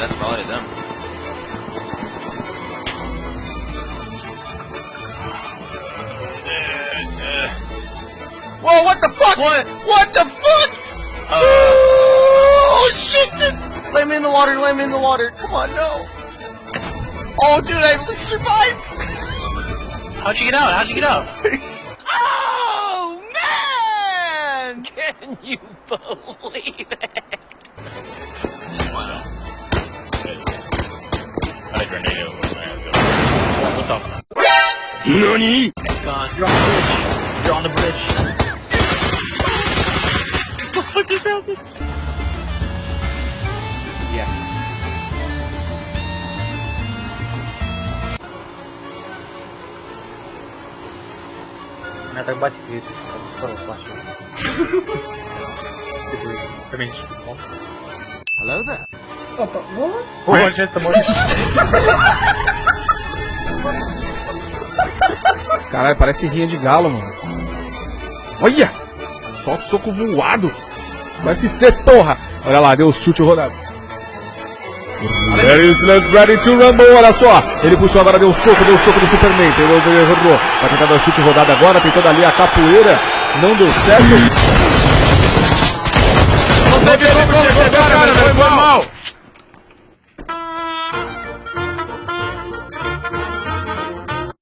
that's probably them. Whoa, what the fuck? What? What the fuck? Uh, Oh, shit! dude. Let me in the water, let me in the water. Come on, no. Oh, dude, I survived. how'd you get out? How'd you get out? Oh, man! Can you believe it? grenade over my head. What's up? NANI? Gone. You're on the bridge. You're on the bridge. what the fuck just happened? Yes. Я так бачу, і скоро бачу. Ремінь. Hello there. Eu tô boa. O Rogério Caralho, parece rinha de galo, mano. Olha! Só soco voado. UFC, porra! Olha lá, deu o chute rodado. Ladies ready to rumble, olha só. Ele puxou agora, deu o soco, deu o soco do Superman. Ele errou. Vai tentar dar o chute rodado agora, tentando ali a capoeira. Não deu certo. Não teve certo, chegar, cara, foi mal.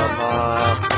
Tamam.